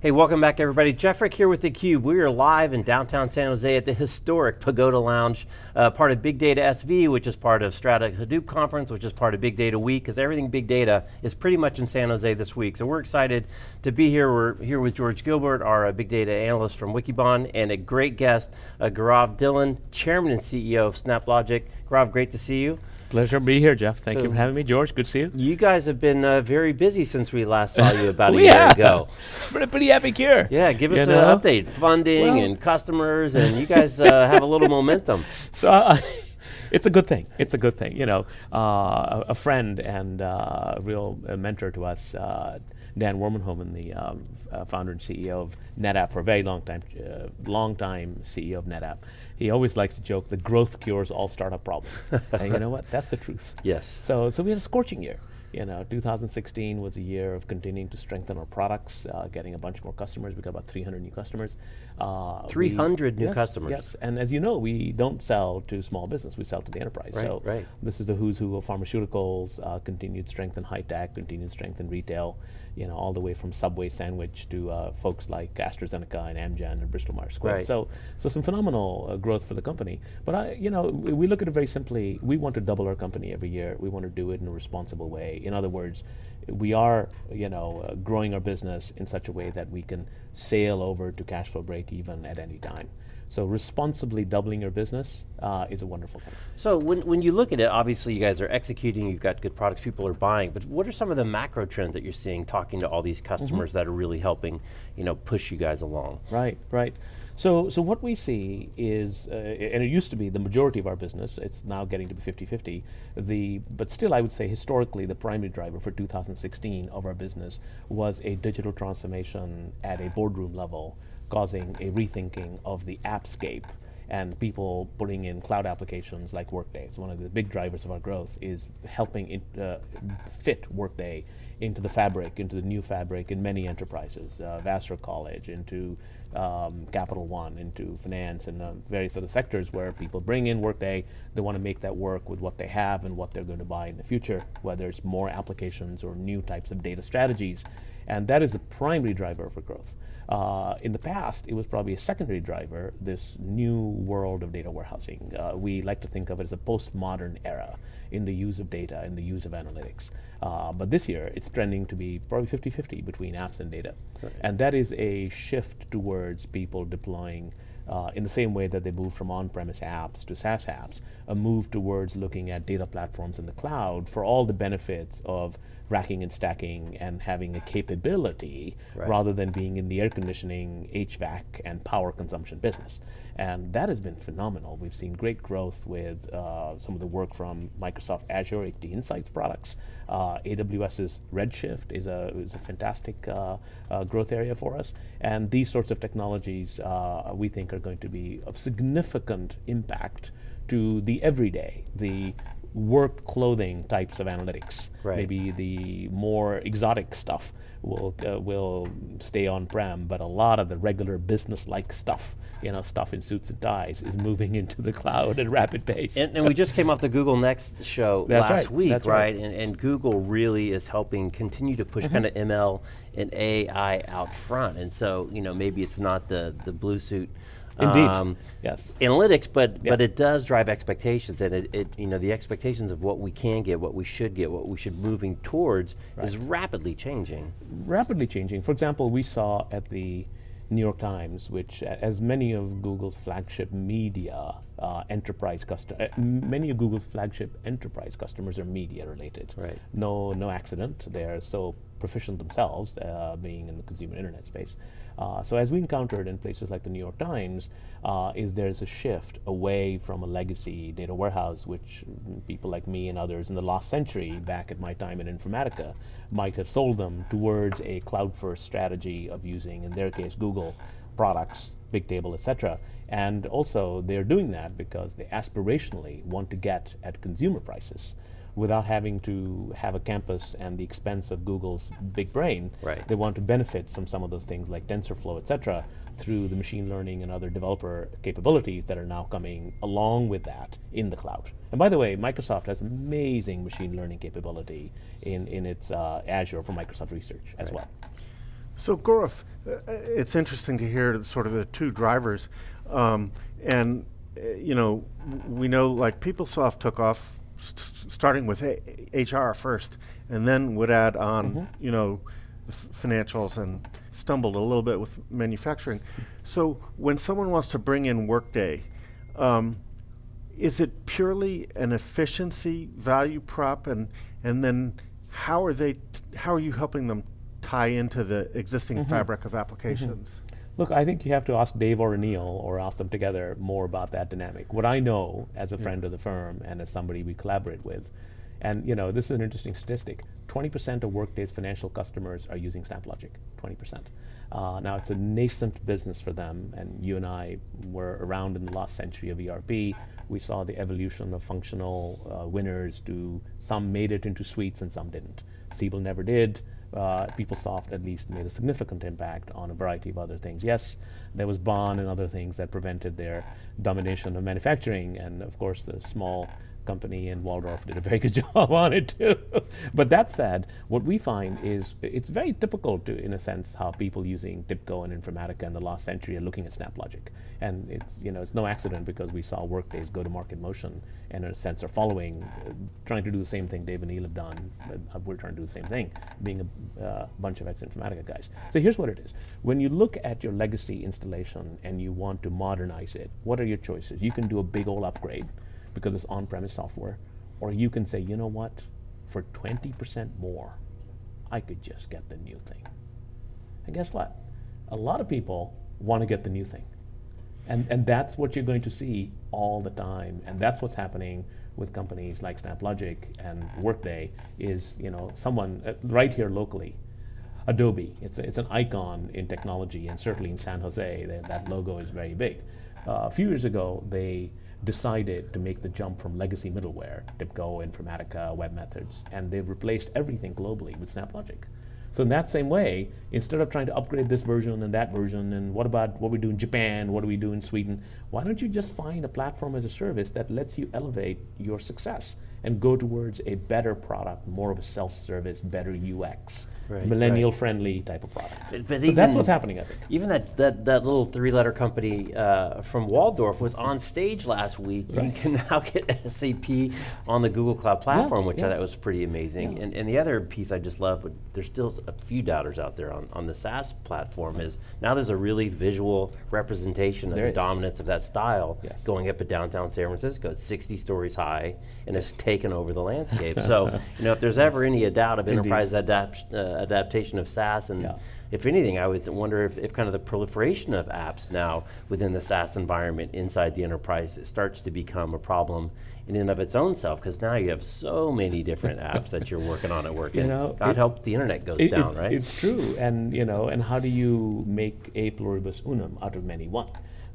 Hey, welcome back everybody. Jeff Frick here with theCUBE. We are live in downtown San Jose at the historic Pagoda Lounge, uh, part of Big Data SV, which is part of Strata Hadoop Conference, which is part of Big Data Week, because everything Big Data is pretty much in San Jose this week. So we're excited to be here. We're here with George Gilbert, our uh, Big Data analyst from Wikibon, and a great guest, uh, Gaurav Dhillon, Chairman and CEO of SnapLogic. Gaurav, great to see you. Pleasure to be here, Jeff. Thank so you for having me. George, good to see you. You guys have been uh, very busy since we last saw you about a year ago. Been a pretty epic year. Yeah, give us you an update. Funding well. and customers, and you guys uh, have a little momentum. So. Uh, it's a good thing. It's a good thing. You know, uh, a, friend and uh, a real mentor to us, uh, Dan Warmenhoven, the um, uh, founder and CEO of NetApp for a very long time, uh, long time CEO of NetApp. He always likes to joke that growth cures all startup problems. and you know what? That's the truth. Yes. So, so we had a scorching year. You know, 2016 was a year of continuing to strengthen our products, uh, getting a bunch more customers. We got about 300 new customers. Uh, 300 we, new yes, customers. Yes, and as you know, we don't sell to small business, we sell to the enterprise. Right, so right. this is the who's who of pharmaceuticals, uh, continued strength in high tech, continued strength in retail, you know, all the way from Subway sandwich to uh, folks like AstraZeneca and Amgen and Bristol Myers Squibb. Right. So, so some phenomenal uh, growth for the company. But I, you know, we look at it very simply. We want to double our company every year. We want to do it in a responsible way. In other words, we are, you know, uh, growing our business in such a way that we can sail over to cash flow break even at any time. So responsibly doubling your business uh, is a wonderful thing. So when, when you look at it, obviously you guys are executing, you've got good products, people are buying, but what are some of the macro trends that you're seeing talking to all these customers mm -hmm. that are really helping you know, push you guys along? Right, right. So, so what we see is, uh, and it used to be the majority of our business, it's now getting to be 50-50, the, but still I would say historically the primary driver for 2016 of our business was a digital transformation at a boardroom level, causing a rethinking of the appscape and people putting in cloud applications like Workday. It's one of the big drivers of our growth is helping it, uh, fit Workday into the fabric, into the new fabric in many enterprises, uh, Vassar College, into um, Capital One, into finance and uh, various other sectors where people bring in Workday, they want to make that work with what they have and what they're going to buy in the future, whether it's more applications or new types of data strategies. And that is the primary driver for growth. Uh, in the past, it was probably a secondary driver, this new world of data warehousing. Uh, we like to think of it as a postmodern era in the use of data and the use of analytics. Uh, but this year, it's trending to be probably 50-50 between apps and data. Right. And that is a shift towards people deploying uh, in the same way that they moved from on-premise apps to SaaS apps, a move towards looking at data platforms in the cloud for all the benefits of racking and stacking and having a capability right. rather than being in the air conditioning, HVAC, and power consumption business. And that has been phenomenal. We've seen great growth with uh, some of the work from Microsoft Azure HDInsights products. Uh, AWS's Redshift is a, is a fantastic uh, uh, growth area for us. And these sorts of technologies uh, we think are going to be of significant impact to the everyday, the work clothing types of analytics. Right. Maybe the more exotic stuff will uh, will stay on-prem, but a lot of the regular business-like stuff, you know, stuff in suits and ties, is moving into the cloud at rapid pace. And, and we just came off the Google Next show That's last right. week, That's right? right. And, and, Google really is helping continue to push mm -hmm. kind of ML and AI out front. And so, you know, maybe it's not the the blue suit Indeed. Um, yes. Analytics, but but it does drive expectations, and it, it, you know the expectations of what we can get, what we should get, what we should moving towards right. is rapidly changing. Rapidly changing. For example, we saw at the New York Times, which as many of Google's flagship media uh, enterprise customer, uh, many of Google's flagship enterprise customers are media related. Right. No, no accident. They're so proficient themselves, uh, being in the consumer internet space. Uh, so as we encountered in places like the New York Times, uh, is there's a shift away from a legacy data warehouse, which people like me and others in the last century, back at my time in Informatica, might have sold them towards a cloud-first strategy of using, in their case, Google products, Bigtable, etc. And also, they're doing that because they aspirationally want to get at consumer prices without having to have a campus and the expense of Google's big brain. Right. They want to benefit from some of those things like TensorFlow, et cetera, through the machine learning and other developer capabilities that are now coming along with that in the cloud. And by the way, Microsoft has amazing machine learning capability in, in its uh, Azure for Microsoft Research as right. well. So Gaurav, uh, it's interesting to hear sort of the two drivers, um, and uh, you know we know like PeopleSoft took off st starting with a HR first, and then would add on mm -hmm. you know financials and stumbled a little bit with manufacturing. So when someone wants to bring in Workday, um, is it purely an efficiency value prop, and and then how are they? how are you helping them tie into the existing mm -hmm. fabric of applications? Mm -hmm. Look, I think you have to ask Dave or Aneel or ask them together more about that dynamic. What I know as a friend of the firm and as somebody we collaborate with, and you know, this is an interesting statistic. 20% of Workday's financial customers are using SnapLogic, 20%. Uh, now it's a nascent business for them, and you and I were around in the last century of ERP. We saw the evolution of functional uh, winners to some made it into suites and some didn't. Siebel never did uh, PeopleSoft at least made a significant impact on a variety of other things. Yes, there was Baan and other things that prevented their domination of manufacturing, and of course the small company and Walldorf did a very good job on it too. but that said, what we find is it's very typical to, in a sense, how people using TIBCO and Informatica in the last century are looking at SnapLogic. And it's, you know, it's no accident because we saw Workday's go-to-market motion and in a sense are following, uh, trying to do the same thing Dave and Neil have done. Uh, we're trying to do the same thing, being a uh, bunch of ex-Informatica guys. So here's what it is. When you look at your legacy installation and you want to modernize it, what are your choices? You can do a big old upgrade because it's on-premise software. Or you can say, you know what, for 20% more, I could just get the new thing. And guess what? A lot of people want to get the new thing. And, and that's what you're going to see all the time. And that's what's happening with companies like SnapLogic and Workday is, you know, someone uh, right here locally, Adobe, it's, a, it's an icon in technology and certainly in San Jose, they, that logo is very big. Uh, a few years ago, they decided to make the jump from legacy middleware, TIBCO, Informatica, webMethods, and they've replaced everything globally with SnapLogic. So in that same way, instead of trying to upgrade this version and that version, and what about what we do in Japan, what do we do in Sweden, why don't you just find a platform as a service that lets you elevate your success and go towards a better product, more of a self-service, better UX, right, millennial right. friendly type of product. But, but so even, that's what's happening, I think. Even that, that, that little three letter company uh, from Walldorf was on stage last week. Right. You can now get SAP on the Google Cloud platform, yeah, which yeah. I thought was pretty amazing. Yeah. And, and the other piece I just love, but there's still a few doubters out there on, on the SaaS platform, is now there's a really visual representation of there the is. dominance of that style yes. going up at downtown San Francisco. It's 60 stories high, and it's taken over the landscape. so, you know, if there's ever any doubt of enterprise adapt, uh, adaptation of SaaS. And yeah. if anything, I would wonder if, if, kind of the proliferation of apps now within the SaaS environment inside the enterprise starts to become a problem in and of its own self, because now you have so many different apps that you're working on at work. You know, God it, help the internet goes it, down, it's, right? It's true, and you know, and how do you make a pluribus unum out of many one?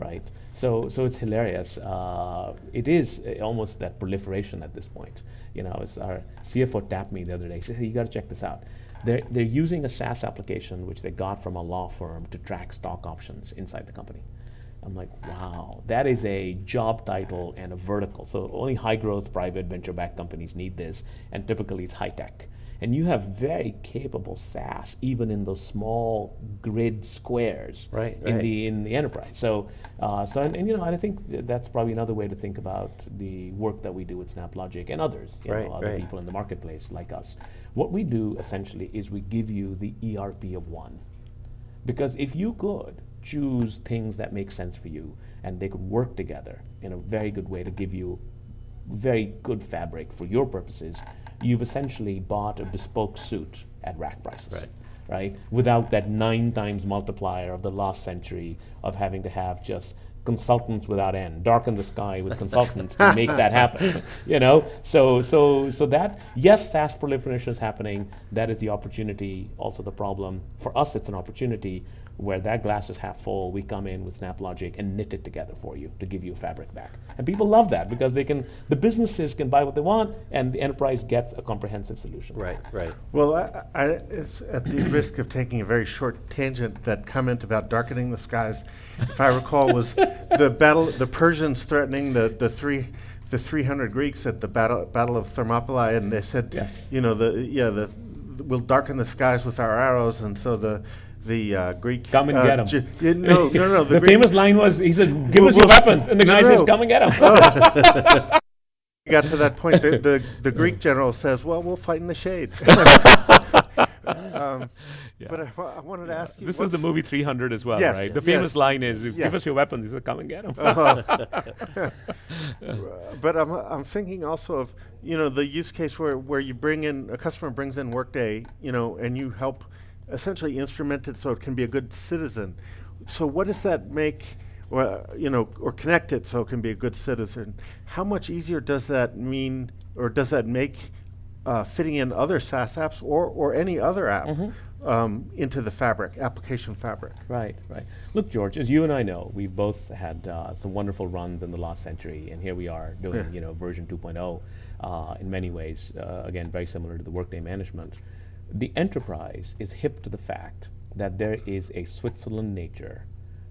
right? So, so it's hilarious. Uh, it is almost that proliferation at this point. You know, it's our CFO tapped me the other day. He said, hey, you got to check this out. They're, they're using a SaaS application which they got from a law firm to track stock options inside the company. I'm like, wow, that is a job title and a vertical. So only high growth private venture backed companies need this, and typically it's high tech. And you have very capable SaaS, even in those small grid squares right, in right. the in the enterprise. So, uh, so and, and, you know, I think that's probably another way to think about the work that we do with SnapLogic and others, you right, know, other people in the marketplace like us. What we do essentially is we give you the ERP of one, because if you could choose things that make sense for you and they could work together in a very good way to give you very good fabric for your purposes, you've essentially bought a bespoke suit at rack prices. Right. Right? Without that nine times multiplier of the last century of having to have just consultants without end, darken the sky with consultants to make that happen. You know, so so so that yes, SaaS proliferation is happening. That is the opportunity, also the problem. For us, it's an opportunity where that glass is half full, we come in with SnapLogic and knit it together for you to give you a fabric back. And people love that because they can, the businesses can buy what they want and the enterprise gets a comprehensive solution. Right, right. Well, I, I, it's at the risk of taking a very short tangent, that comment about darkening the skies, if I recall, was the battle, the Persians threatening the, the three, the 300 Greeks at the battle, battle of Thermopylae, and they said, yes. you know, the yeah, the we'll darken the skies with our arrows, and so the the uh, Greek. Come and uh, get ge- yeah, no, no, no. The, Greek- famous line was, he said, give Well, us your well, weapons. And the no, guy no. says, come and get them. We got to that point. The, the, the Greek general says, "Well, we'll fight in the shade." um, But I, I wanted to ask you. this is the movie 300 as well, Yes, right? The famous yes, line is, give yes. us your weapons. He said, come and get them. But I'm, I'm thinking also of you know the use case where, where you bring in a customer brings in Workday, you know, and you help essentially instrumented so it can be a good citizen. So what does that make, or you know, or connect it so it can be a good citizen? How much easier does that mean, or does that make uh, fitting in other SaaS apps or or any other app um, into the fabric application fabric? Right, right. Look, George, as you and I know, we've both had uh, some wonderful runs in the last century, and here we are doing, Yeah. you know, version 2.0 uh, in many ways. Uh, again, very similar to the Workday management. The enterprise is hip to the fact that there is a Switzerland nature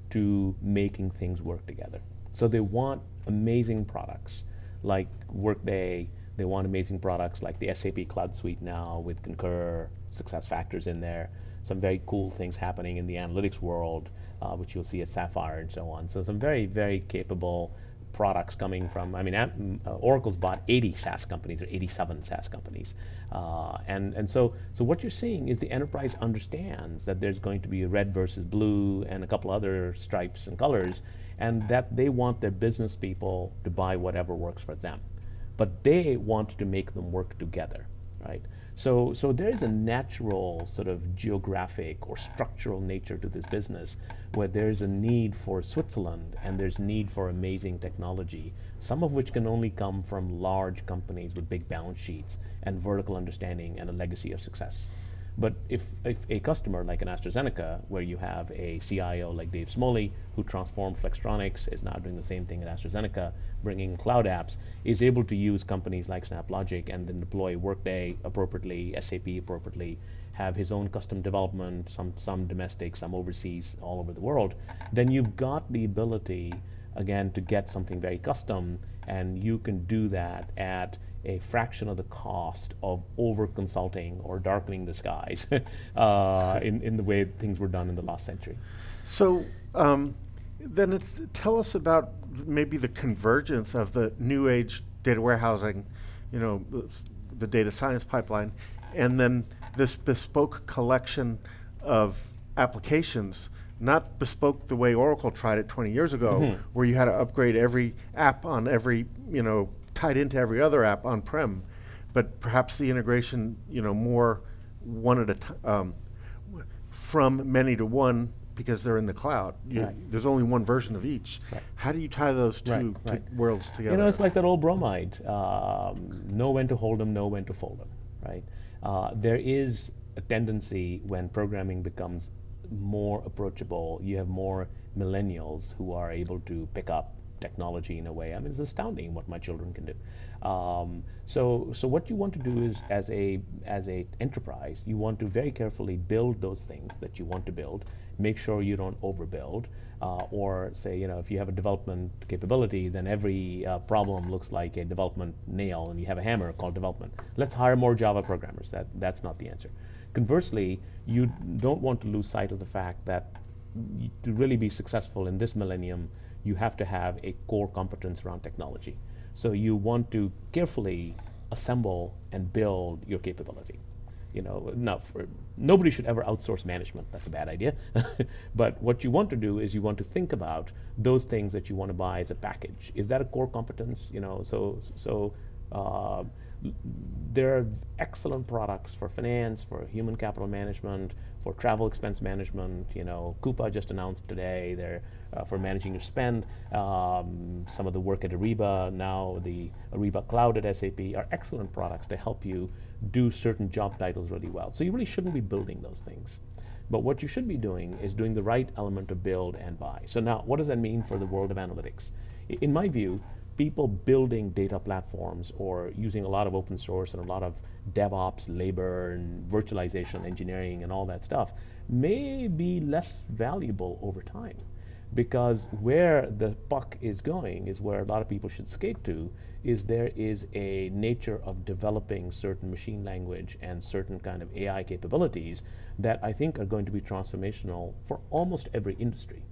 to making things work together. So they want amazing products like Workday. They want amazing products like the SAP Cloud Suite now with Concur, SuccessFactors in there. Some very cool things happening in the analytics world, uh, which you'll see at Sapphire and so on. So some very, very capable products coming from, I mean, uh, Oracle's bought 80 SaaS companies or 87 SaaS companies. Uh, and, and so, so what you're seeing is the enterprise understands that there's going to be a red versus blue and a couple other stripes and colors, and that they want their business people to buy whatever works for them. But they want to make them work together, right? So, so there is a natural sort of geographic or structural nature to this business where there's a need for Switzerland and there's need for amazing technology, some of which can only come from large companies with big balance sheets and vertical understanding and a legacy of success. But if, if a customer like an AstraZeneca, where you have a CIO like Dave Smoley, who transformed Flextronics, is now doing the same thing at AstraZeneca, bringing cloud apps, is able to use companies like SnapLogic and then deploy Workday appropriately, SAP appropriately, have his own custom development, some, some domestic, some overseas, all over the world, then you've got the ability, again, to get something very custom, and you can do that at a fraction of the cost of over consulting or darkening the skies uh, in, in the way things were done in the last century. So um, then it's, tell us about maybe the convergence of the new age data warehousing, you know, the, the data science pipeline, and then this bespoke collection of applications, not bespoke the way Oracle tried it 20 years ago, where you had to upgrade every app on every, you know, tied into every other app on-prem, but perhaps the integration, you know, more one at a time, um, from many to one because they're in the cloud. You- Right. There's only one version of each. Right. How do you tie those two Right, worlds together? You know, it's like that old bromide. Um, know when to hold them, know when to fold them, right? Uh, there is a tendency when programming becomes more approachable, you have more millennials who are able to pick up technology in a way. I mean, it's astounding what my children can do. Um, so, so what you want to do is, as a as a enterprise, you want to very carefully build those things that you want to build. Make sure you don't overbuild, uh, or say, you know, if you have a development capability, then every uh, problem looks like a development nail, and you have a hammer called development. Let's hire more Java programmers. That that's not the answer. Conversely, you don't want to lose sight of the fact that to really be successful in this millennium, you have to have a core competence around technology. So you want to carefully assemble and build your capability. You know, now for, nobody should ever outsource management. That's a bad idea. but what you want to do is you want to think about those things that you want to buy as a package. Is that a core competence? You know, so so. Uh, there are excellent products for finance, for human capital management, for travel expense management. You know, Coupa just announced today they're uh, for managing your spend. Um, some of the work at Ariba now, the Ariba Cloud at SAP are excellent products to help you do certain job titles really well. So you really shouldn't be building those things. But what you should be doing is doing the right element of build and buy. So now, what does that mean for the world of analytics? I- In my view, people building data platforms or using a lot of open source and a lot of DevOps, labor, and virtualization engineering and all that stuff may be less valuable over time because where the puck is going is where a lot of people should skate to is there is a nature of developing certain machine language and certain kind of AI capabilities that I think are going to be transformational for almost every industry.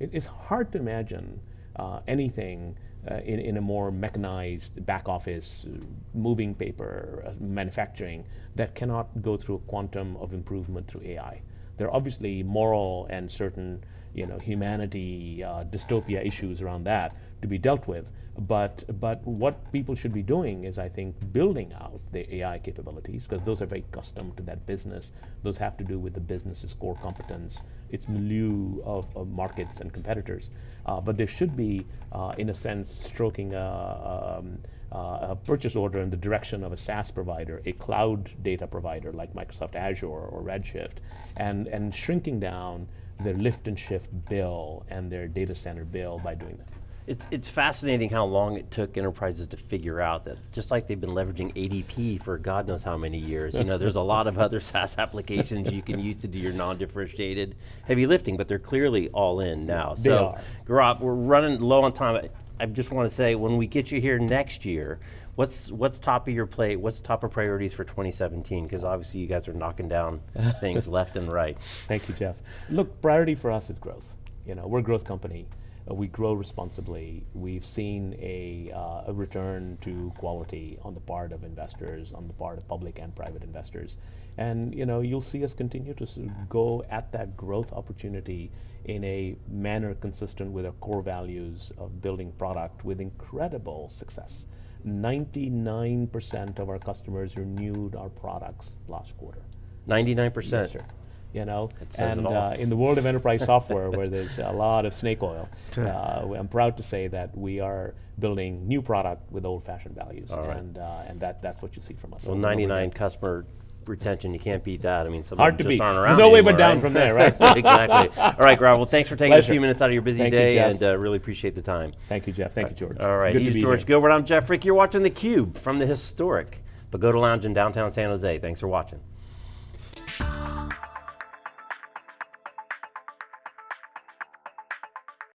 It's hard to imagine uh, anything uh, in, in a more mechanized back office, uh, moving paper, uh, manufacturing that cannot go through a quantum of improvement through AI. There are obviously moral and certain you know, humanity, uh, dystopia issues around that to be dealt with. But, but what people should be doing is, I think, building out the AI capabilities, because those are very custom to that business. Those have to do with the business's core competence, its milieu of, of markets and competitors. Uh, but there should be, uh, in a sense, stroking a, um, uh, a purchase order in the direction of a SaaS provider, a cloud data provider like Microsoft Azure or Redshift, and, and shrinking down their lift and shift bill and their data center bill by doing that. It's, it's fascinating how long it took enterprises to figure out that, just like they've been leveraging ADP for God knows how many years, you know, there's a lot of other SaaS applications you can use to do your non-differentiated heavy lifting, but they're clearly all in now. They so, are. Gaurav, we're running low on time. I just want to say, when we get you here next year, what's what's top of your plate? What's top of priorities for 2017? Because obviously you guys are knocking down things left and right. Thank you, Jeff. Look, priority for us is growth. You know, we're a growth company. Uh, we grow responsibly. We've seen a, uh, a return to quality on the part of investors, on the part of public and private investors. And you know, you'll see us continue to go at that growth opportunity in a manner consistent with our core values of building product with incredible success. 99% of our customers renewed our products last quarter. 99%. Yes, sir. You know, says it and all. uh, in the world of enterprise software, where there's a lot of snake oil, uh, I'm proud to say that we are building new product with old-fashioned values, All right. and uh, and that that's what you see from us. Well, over and over 99 again. customer retention, you can't beat that. I mean, some Hard of to just beat. aren't There's around no way but down right? from there, right? exactly. All right, Gaurav, well, thanks for taking a few minutes out of your busy Thank day, Jeff. and uh, really appreciate the time. Thank you, Jeff. Thank you, George. All right, Good to he's be George here. Gilbert. I'm Jeff Frick. You're watching theCUBE from the historic Pagoda Lounge in downtown San Jose. Thanks for watching.